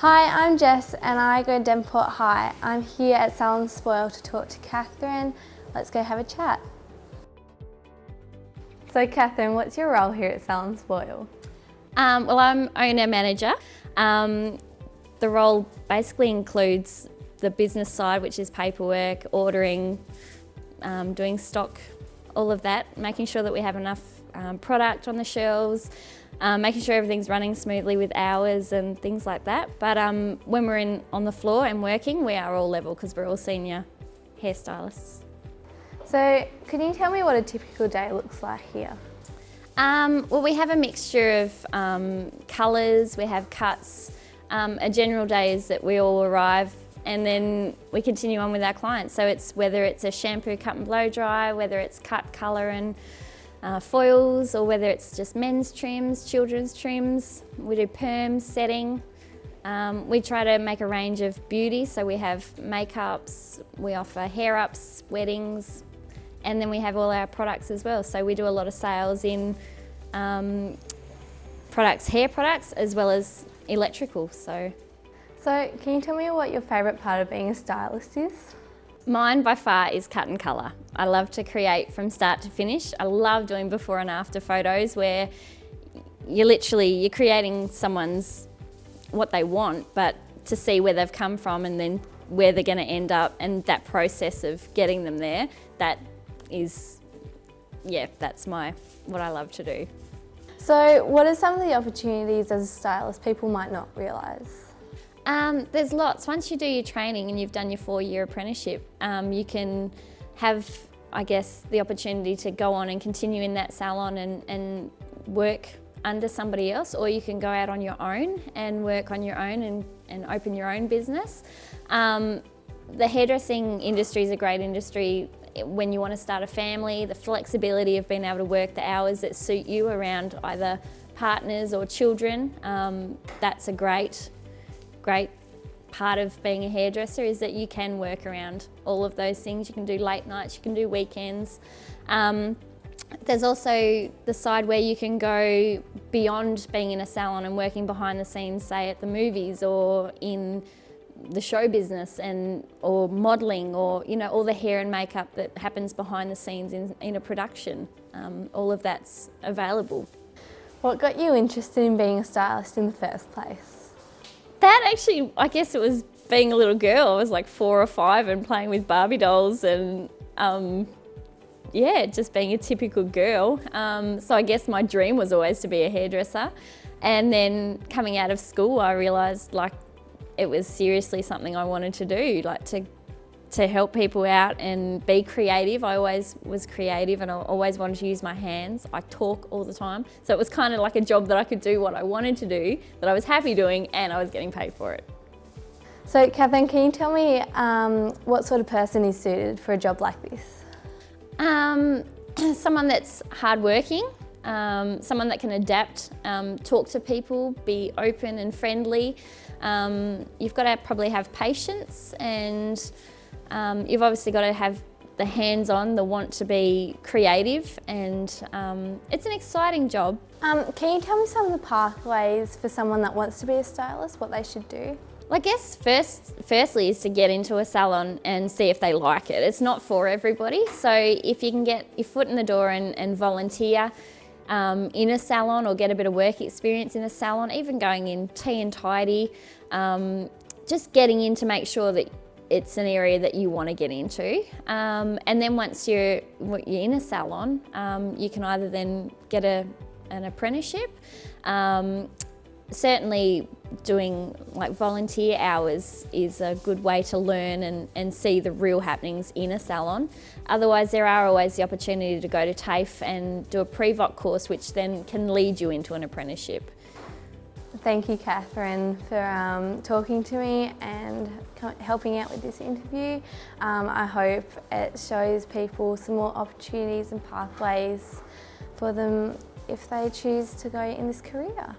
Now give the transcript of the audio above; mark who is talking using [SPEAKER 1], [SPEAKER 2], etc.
[SPEAKER 1] Hi, I'm Jess and I go to Devonport High. I'm here at Salon Spoil to talk to Catherine. Let's go have a chat. So Catherine, what's your role here at Salon Spoil?
[SPEAKER 2] Um, well, I'm owner manager. Um, the role basically includes the business side, which is paperwork, ordering, um, doing stock, all of that, making sure that we have enough um, product on the shelves, um, making sure everything's running smoothly with hours and things like that. But um, when we're in on the floor and working, we are all level because we're all senior hairstylists.
[SPEAKER 1] So can you tell me what a typical day looks like here?
[SPEAKER 2] Um, well, we have a mixture of um, colours, we have cuts. Um, a general day is that we all arrive and then we continue on with our clients. So it's whether it's a shampoo, cut and blow dry, whether it's cut, colour and uh, foils or whether it's just men's trims, children's trims. We do perms, setting. Um, we try to make a range of beauty, so we have makeups, we offer hair ups, weddings, and then we have all our products as well. So we do a lot of sales in um, products, hair products, as well as electrical. So.
[SPEAKER 1] so can you tell me what your favourite part of being a stylist is?
[SPEAKER 2] Mine by far is cut and colour. I love to create from start to finish. I love doing before and after photos where you're literally, you're creating someone's, what they want, but to see where they've come from and then where they're going to end up and that process of getting them there, that is, yeah, that's my, what I love to do.
[SPEAKER 1] So what are some of the opportunities as a stylist people might not realise?
[SPEAKER 2] Um, there's lots. Once you do your training and you've done your four-year apprenticeship, um, you can have, I guess, the opportunity to go on and continue in that salon and, and work under somebody else or you can go out on your own and work on your own and, and open your own business. Um, the hairdressing industry is a great industry when you want to start a family, the flexibility of being able to work the hours that suit you around either partners or children, um, that's a great great part of being a hairdresser is that you can work around all of those things. You can do late nights, you can do weekends. Um, there's also the side where you can go beyond being in a salon and working behind the scenes, say at the movies or in the show business and or modelling or you know all the hair and makeup that happens behind the scenes in, in a production. Um, all of that's available.
[SPEAKER 1] What got you interested in being a stylist in the first place?
[SPEAKER 2] That actually, I guess it was being a little girl. I was like four or five and playing with Barbie dolls and um, yeah, just being a typical girl. Um, so I guess my dream was always to be a hairdresser. And then coming out of school, I realised like it was seriously something I wanted to do, like to to help people out and be creative. I always was creative and I always wanted to use my hands. I talk all the time. So it was kind of like a job that I could do what I wanted to do, that I was happy doing and I was getting paid for it.
[SPEAKER 1] So Catherine, can you tell me um, what sort of person is suited for a job like this?
[SPEAKER 2] Um, someone that's hardworking, um, someone that can adapt, um, talk to people, be open and friendly. Um, you've got to probably have patience and um, you've obviously got to have the hands-on, the want to be creative and um, it's an exciting job.
[SPEAKER 1] Um, can you tell me some of the pathways for someone that wants to be a stylist, what they should do?
[SPEAKER 2] Well, I guess first, firstly is to get into a salon and see if they like it. It's not for everybody, so if you can get your foot in the door and, and volunteer um, in a salon or get a bit of work experience in a salon, even going in tea and tidy, um, just getting in to make sure that it's an area that you want to get into. Um, and then once you're, you're in a salon, um, you can either then get a, an apprenticeship. Um, certainly doing like volunteer hours is a good way to learn and, and see the real happenings in a salon. Otherwise there are always the opportunity to go to TAFE and do a pre-voc course which then can lead you into an apprenticeship.
[SPEAKER 1] Thank you, Catherine, for um, talking to me and helping out with this interview. Um, I hope it shows people some more opportunities and pathways for them if they choose to go in this career.